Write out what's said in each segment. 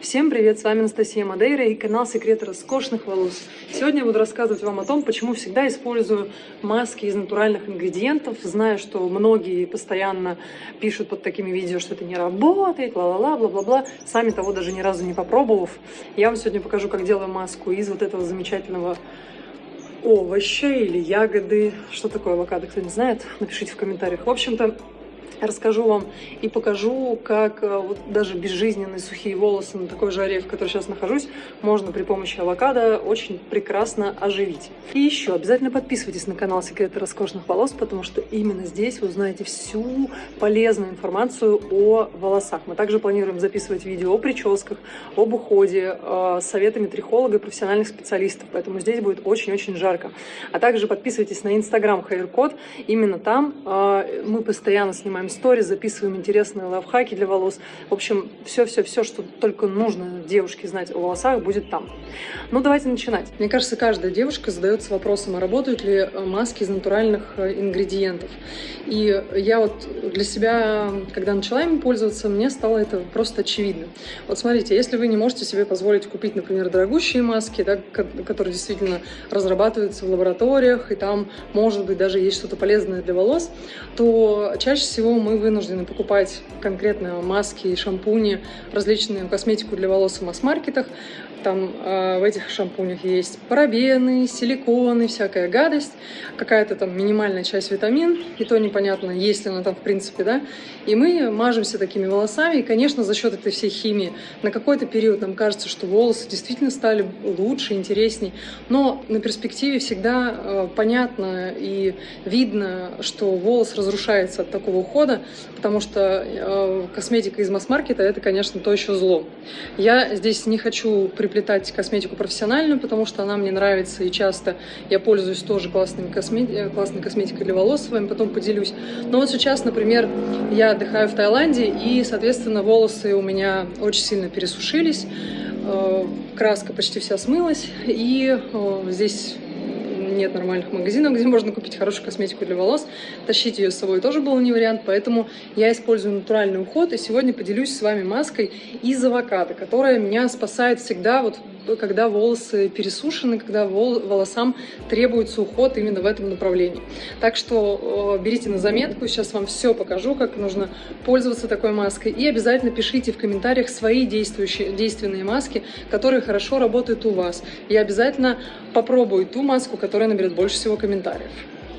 Всем привет, с вами Анастасия Мадейра и канал Секреты роскошных волос. Сегодня я буду рассказывать вам о том, почему всегда использую маски из натуральных ингредиентов, зная, что многие постоянно пишут под такими видео, что это не работает, ла-ла-ла, бла-бла-бла, сами того даже ни разу не попробовав. Я вам сегодня покажу, как делаю маску из вот этого замечательного овоща или ягоды. Что такое авокадо, кто не знает, напишите в комментариях. В общем-то, расскажу вам и покажу, как э, вот даже безжизненные сухие волосы на такой жаре, в которой сейчас нахожусь, можно при помощи авокадо очень прекрасно оживить. И еще обязательно подписывайтесь на канал Секреты роскошных волос, потому что именно здесь вы узнаете всю полезную информацию о волосах. Мы также планируем записывать видео о прическах, об уходе, э, советами трихолога и профессиональных специалистов, поэтому здесь будет очень-очень жарко. А также подписывайтесь на инстаграм Haircode, именно там э, мы постоянно снимаем сторис, записываем интересные лайфхаки для волос. В общем, все-все-все, что только нужно девушке знать о волосах, будет там. Ну, давайте начинать. Мне кажется, каждая девушка задается вопросом, а работают ли э, маски из натуральных э, ингредиентов. И я вот для себя, когда начала ими пользоваться, мне стало это просто очевидно. Вот смотрите, если вы не можете себе позволить купить, например, дорогущие маски, да, которые действительно разрабатываются в лабораториях, и там, может быть, даже есть что-то полезное для волос, то чаще всего мы вынуждены покупать конкретно маски и шампуни, различную косметику для волос в масс-маркетах. Там э, в этих шампунях есть парабены, силиконы, всякая гадость, какая-то там минимальная часть витамин, и то непонятно, есть ли она там в принципе, да. И мы мажемся такими волосами, и, конечно, за счет этой всей химии на какой-то период нам кажется, что волосы действительно стали лучше, интересней, но на перспективе всегда э, понятно и видно, что волос разрушается от такого ухода, потому что э, косметика из масс-маркета это, конечно, то еще зло. Я здесь не хочу при приплетать косметику профессиональную, потому что она мне нравится, и часто я пользуюсь тоже классными космети... Э, классной косметикой для волос, с потом поделюсь. Но вот сейчас, например, я отдыхаю в Таиланде, и, соответственно, волосы у меня очень сильно пересушились, э, краска почти вся смылась, и э, здесь нет нормальных магазинов, где можно купить хорошую косметику для волос. Тащить ее с собой тоже был не вариант, поэтому я использую натуральный уход. И сегодня поделюсь с вами маской из авокадо, которая меня спасает всегда, вот когда волосы пересушены, когда волосам требуется уход именно в этом направлении. Так что э, берите на заметку, сейчас вам все покажу, как нужно пользоваться такой маской. И обязательно пишите в комментариях свои действующие, действенные маски, которые хорошо работают у вас. Я обязательно попробую ту маску, которая наберет больше всего комментариев.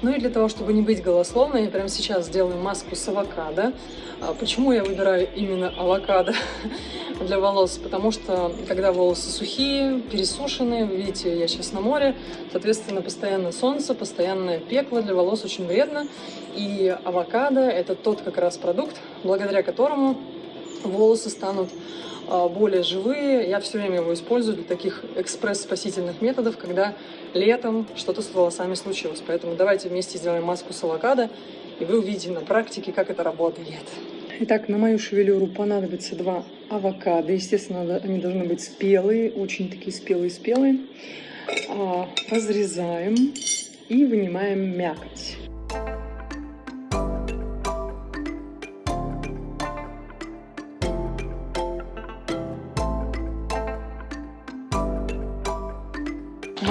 Ну и для того, чтобы не быть голословной, я прямо сейчас сделаю маску с авокадо. А почему я выбираю именно авокадо для волос? Потому что, когда волосы сухие, пересушенные, видите, я сейчас на море, соответственно, постоянно солнце, постоянное пекло для волос очень вредно. И авокадо – это тот как раз продукт, благодаря которому волосы станут а, более живые. Я все время его использую для таких экспресс-спасительных методов, когда летом что-то с волосами случилось. Поэтому давайте вместе сделаем маску с авокадо, и вы увидите на практике, как это работает. Итак, на мою шевелюру понадобится два авокадо. Естественно, они должны быть спелые, очень такие спелые-спелые. А, разрезаем и вынимаем мякоть.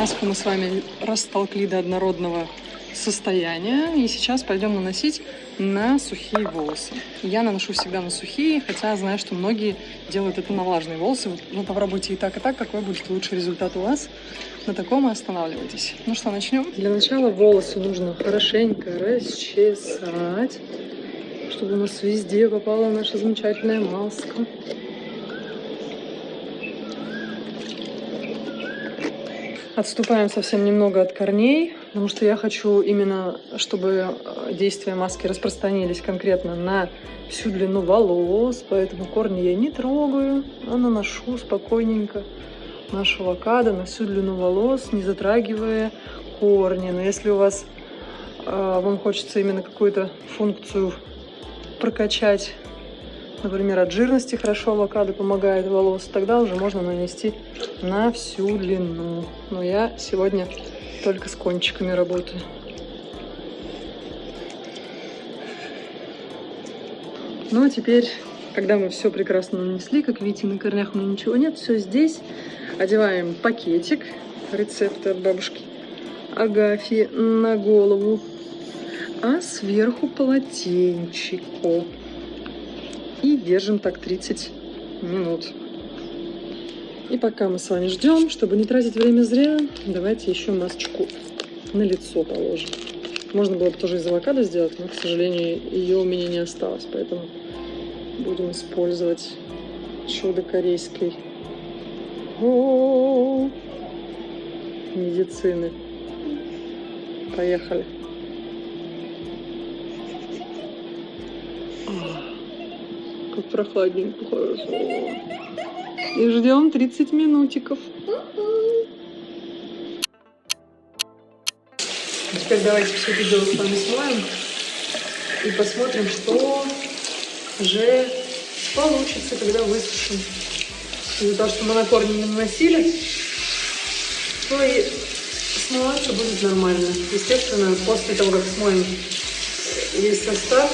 Маску мы с вами растолкли до однородного состояния. И сейчас пойдем наносить на сухие волосы. Я наношу всегда на сухие, хотя знаю, что многие делают это на влажные волосы. Ну, попробуйте и так, и так, какой будет лучший результат у вас. На таком и останавливайтесь. Ну что, начнем? Для начала волосы нужно хорошенько расчесать, чтобы у нас везде попала наша замечательная маска. Отступаем совсем немного от корней, потому что я хочу именно, чтобы э, действия маски распространились конкретно на всю длину волос, поэтому корни я не трогаю, а наношу спокойненько нашу авокадо на всю длину волос, не затрагивая корни. Но если у вас, э, вам хочется именно какую-то функцию прокачать например, от жирности хорошо авокадо помогает волос, тогда уже можно нанести на всю длину. Но я сегодня только с кончиками работаю. Ну а теперь Когда мы все прекрасно нанесли, как видите, на корнях у меня ничего нет, все здесь. Одеваем пакетик, рецепты от бабушки Агафьи на голову, а сверху полотенчико. Держим так 30 минут. И пока мы с вами ждем, чтобы не тратить время зря, давайте еще масочку на лицо положим. Можно было бы тоже из авокадо сделать, но, к сожалению, ее у меня не осталось, поэтому будем использовать чудо корейской медицины. Поехали. Как прохладненько, хорошо. И ждем 30 минутиков. Теперь давайте все дело с вами смоем и посмотрим, что же получится, когда высушим. Из-за того, что мы на корни не наносили, то и смываться будет нормально. Естественно, после того, как смоем весь состав,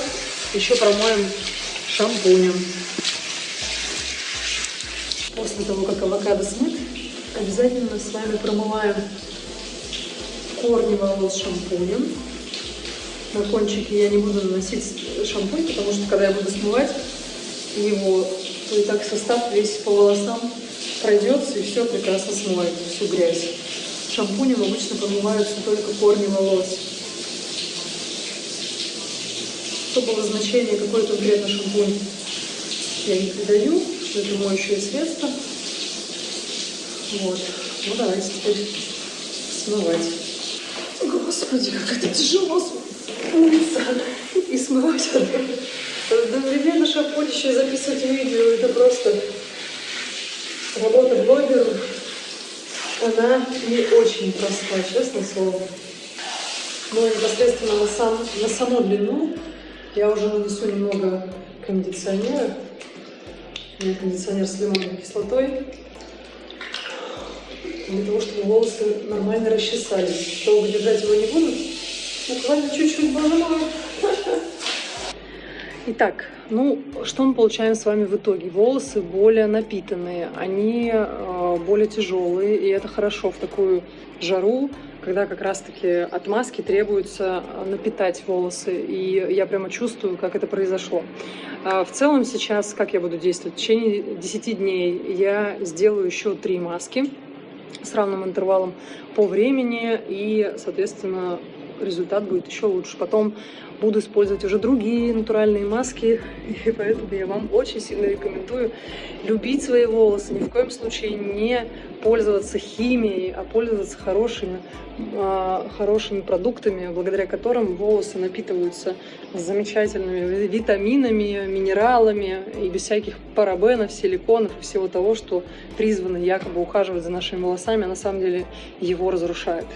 еще промоем шампунем. После того, как авокадо смыт, обязательно с вами промываем корни волос шампунем. На кончики я не буду наносить шампунь, потому что когда я буду смывать его, то и так состав весь по волосам пройдется и все прекрасно смоет, всю грязь. Шампунем обычно промываются только корни волос. Особого значения, какой конкретно шампунь я не придаю, что это моющее средство. Вот. Ну давайте теперь смывать. Господи, как это тяжело умыться и смывать одновременно шампунь еще и записывать видео. Это просто работа блогера. Она не очень простая, честное слово. Но непосредственно на, сам, на саму длину я уже нанесу немного кондиционера. У меня кондиционер с лимонной кислотой для того, чтобы волосы нормально расчесались. Долго держать его не буду. Буквально чуть-чуть, мой. Итак, ну, что мы получаем с вами в итоге? Волосы более напитанные, они э, более тяжелые, и это хорошо в такую жару, когда как раз-таки от маски требуется напитать волосы, и я прямо чувствую, как это произошло. А в целом сейчас, как я буду действовать? В течение 10 дней я сделаю еще три маски с равным интервалом по времени, и, соответственно, результат будет еще лучше. Потом буду использовать уже другие натуральные маски, и поэтому я вам очень сильно рекомендую любить свои волосы, ни в коем случае не пользоваться химией, а пользоваться хорошими, э, хорошими продуктами, благодаря которым волосы напитываются замечательными витаминами, минералами и без всяких парабенов, силиконов и всего того, что призвано якобы ухаживать за нашими волосами, а на самом деле его разрушает.